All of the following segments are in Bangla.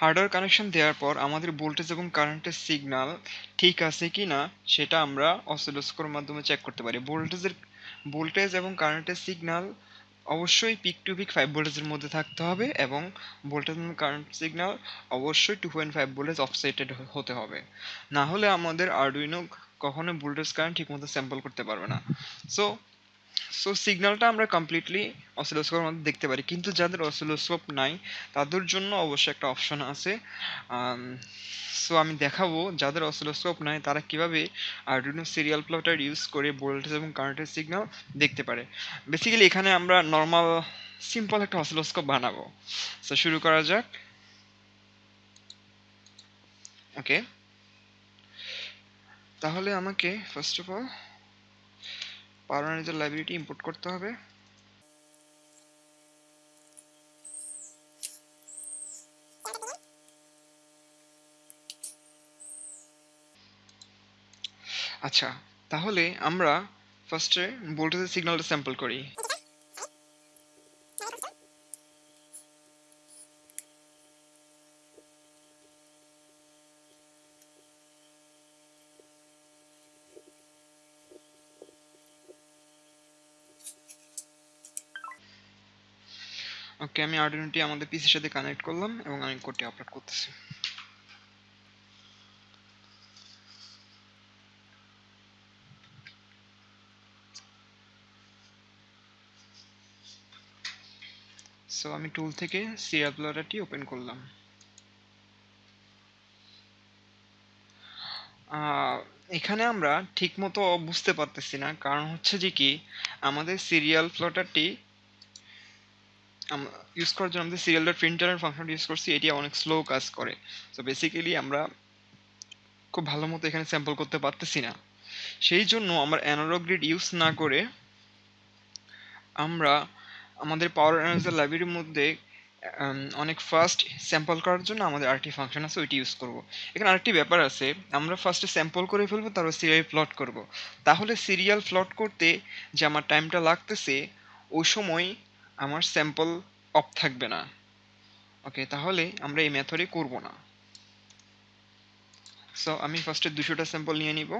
হার্ডওয়্যার কানেকশন দেওয়ার পর আমাদের ভোল্টেজ এবং কারেন্টের সিগনাল ঠিক আছে কি না, সেটা আমরা অসিলোস্কোপের মাধ্যমে চেক করতে পারি। ভোল্টেজের, ভোল্টেজ এবং কারেন্টের সিগনাল অবশ্যই পিক টু পিক ফাইভ ভোল্টেজের মধ্যে থাকতে হবে এবং ভোল্টেজ এবং কারেন্ট সিগনাল অবশ্যই two point five voltage offseted হতে হবে। না হলে আমাদের আরডুইনো কখনো ভোল্টেজ কারেন্ট ঠিকমতো স্যাম্পল করতে পারবে না। সো সো সিগন্যালটা আমরা কমপ্লিটলি অসিলোস্কোপের মধ্যে দেখতে পারি। কিন্তু যাদের অসিলোস্কোপ নাই, তাদের জন্য অবশ্যই একটা অপশন আছে। সো আমি দেখাবো যাদের অসিলোস্কোপ নাই, তারা কীভাবে আরডুইনো সিরিয়াল প্লটার ইউজ করে ভোল্টেজ এবং কারেন্টের সিগন্যাল দেখতে পারে। বেসিক্যালি এখানে আমরা নর্মাল সিম্পল একটা অসিলোস্কোপ বানাবো। সো শুরু করা যাক। ওকে তাহলে আমাকে ফার্স্ট অফ অল পাওয়ার লাইব্রেরিটি ইম্পোর্ট করতে হবে। আচ্ছা তাহলে আমরা ফার্স্টে ভোল্টেজের সিগন্যালটা স্যাম্পল করি। ওকে আমি আর্ডিনোটি আমাদের পিসির সাথে কানেক্ট করলাম এবং আমি কোডটি আপলোড করতেছি। সো আমি টুল থেকে সিরিয়াল প্লটারটি ওপেন করলাম। এখানে আমরা ঠিকমতো বুঝতে পারতেছি না। কারণ হচ্ছে যে কি, আমাদের সিরিয়াল প্লটারটি ইউজ করার জন্য আমাদের সিরিয়াল ডট প্রিন্টারের ফাংশনটি ইউজ করছি, এটি অনেক স্লো কাজ করে। সো বেসিক্যালি আমরা খুব ভালো মতো এখানে স্যাম্পল করতে পারতেছি না। সেই জন্য আমরা অ্যানালগ গ্রিড ইউজ না করে আমরা আমাদের পাওয়ার অ্যানালাইজার লাইব্রেরির মধ্যে অনেক ফাস্ট স্যাম্পল করার জন্য আমাদের আরেকটি ফাংশন আছে, ওইটি ইউজ করব। এখানে আরেকটি ব্যাপার আছে, আমরা ফার্স্টে স্যাম্পল করে ফেলব, তারপর সিরিয়াল প্লট করব। তাহলে সিরিয়াল প্লট করতে যে আমার টাইমটা লাগতেছে, ওই সময় আমার স্যাম্পল অফ থাকবে না। ওকে তাহলে আমরা এই মেথডে করব না। সো আমি ফার্স্টে দুশোটা স্যাম্পল নিয়ে নিব।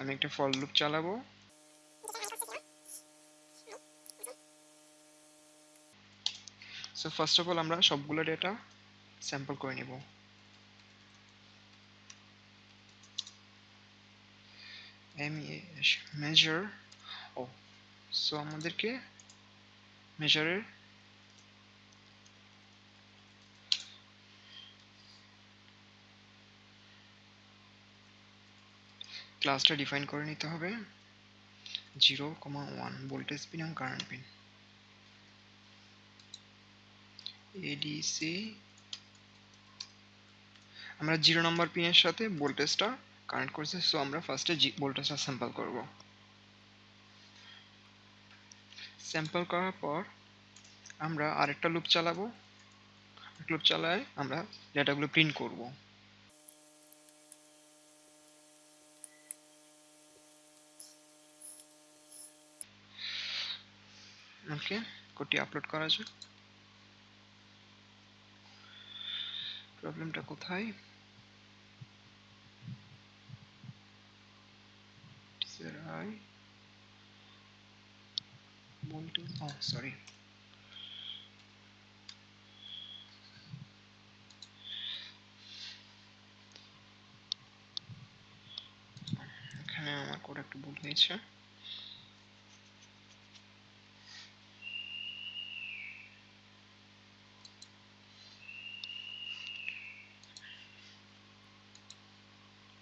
আমি একটা ফল লুপ চালাবো। সো ফার্স্ট অফ অল আমরা সবগুলো ডেটা স্যাম্পল করে নিব। মেজার ও সো আমাদেরকে মেজারের ক্লাসটা ডিফাইন করে নিতে হবে zero comma one voltage pin এবং কারেন্ট পিন এডিসি আমরা জিরো নাম্বার পিনের সাথে ভোল্টেজটা কানেক্ট করছি সো আমরা ফার্স্টে জি, ভোল্টেজটা স্যাম্পল করব। স্যাম্পল করার পর আমরা আরেকটা লুপ চালাবো। লুপ চালায় আমরা ডেটাগুলো প্রিন্ট করব। ওকে কোডটি আপলোড করা যাক। প্রবলেমটা কোথায়? Want to oh sorry এখানে আমার কোড একটু ভুল হয়েছে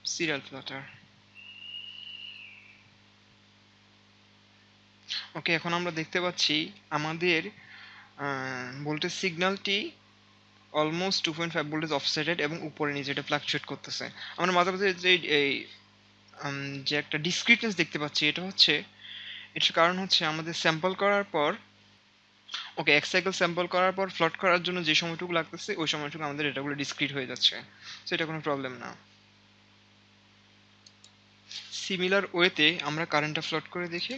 serial plotter ওকে এখন আমরা দেখতে পাচ্ছি আমাদের voltage সিগন্যালটি almost two point five voltage offseted এবং উপরে নিচে এটা ফ্লাকচুয়েট করতেছে। আমরা মাঝে মাঝে যে, এই যে একটা ডিসক্রিটনেস দেখতে পাচ্ছি, এটা হচ্ছে, এটার কারণ হচ্ছে আমাদের স্যাম্পল করার পর, ওকে এক সাইকেল স্যাম্পল করার পর ফ্লট করার জন্য যে সময়টুকু লাগতেছে, ওই সময়টুকু আমাদের এটাগুলো ডিসক্রিট হয়ে যাচ্ছে। সো এটা কোনো প্রবলেম না। সিমিলার ওয়েতে আমরা কারেন্টটা ফ্লট করে দেখি।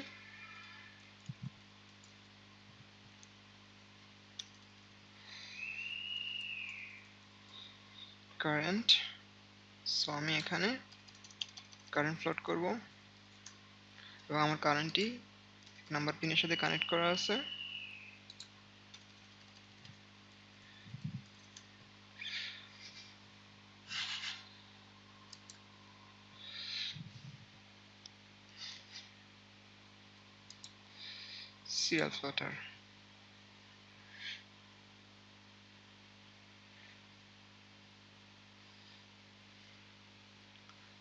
কারেন্ট সো আমি এখানে কারেন্ট প্লট করব। এবং আমার কারেন্টটি নাম্বার পিনের সাথে কানেক্ট করা আছে। Serial plotter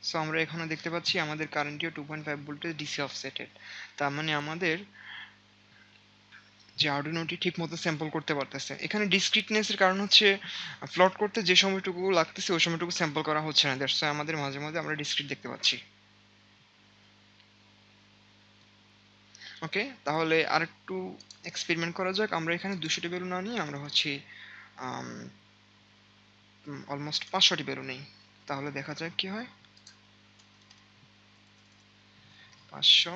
সো আমরা এখানে দেখতে পাচ্ছি আমাদের কারেন্টটিও two point five voltage DC offseted তার মানে আমাদের যে আর্ডিনোটি ঠিক মতো স্যাম্পল করতে পারতেছে। এখানে ডিসক্রিটনেসের কারণ হচ্ছে ফ্লট করতে যে সময়টুকু লাগতেছে, ওই সময়টুকু স্যাম্পল করা হচ্ছে না। দ্যাটস আমাদের মাঝে মাঝে আমরা ডিসক্রিট দেখতে পাচ্ছি। ওকে তাহলে আর একটু এক্সপেরিমেন্ট করা যাক। আমরা এখানে দুশোটি বেলুন না নিয়ে আমরা হচ্ছে অলমোস্ট পাঁচশোটি বেলুন নেই। তাহলে দেখা যাক কি হয়। পাঁচশো।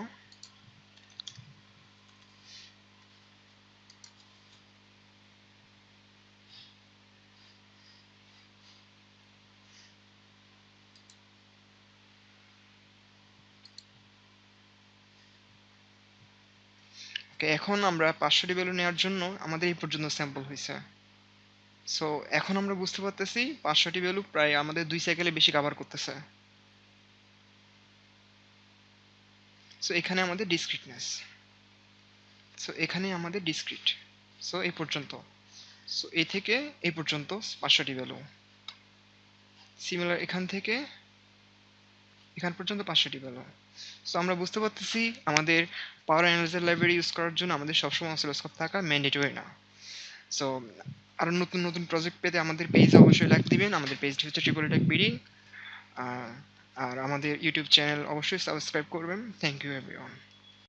ওকে এখন আমরা পাঁচশোটি ভ্যালু নেওয়ার জন্য আমাদের এই পর্যন্ত স্যাম্পল হয়েছে। সো এখন আমরা বুঝতে পারতেছি পাঁচশোটি ভ্যালু প্রায় আমাদের দুই সাইকেলে বেশি কভার করতেছে। সো এখানে আমাদের ডিসক্রিটনেস সো এখানে আমাদের ডিসক্রিট সো এই পর্যন্ত। সো এই থেকে এই পর্যন্ত পাঁচশোটি ভ্যালু সিমিলার এখান থেকে এখান পর্যন্ত পাঁচশোটি ভ্যালু সো আমরা বুঝতে পারতেছি আমাদের পাওয়ার অ্যানালাইজার লাইব্রেরি ইউজ করার জন্য আমাদের সবসময় অসিলোস্কোপ থাকা ম্যান্ডেটরি না। সো আরও নতুন নতুন প্রজেক্ট পেতে আমাদের পেজ অবশ্যই লাইক দিবেন। আমাদের পেজটি হচ্ছে ট্রিপল টেক বিডি আর আমাদের ইউটিউব চ্যানেল অবশ্যই সাবস্ক্রাইব করবেন। Thank you everyone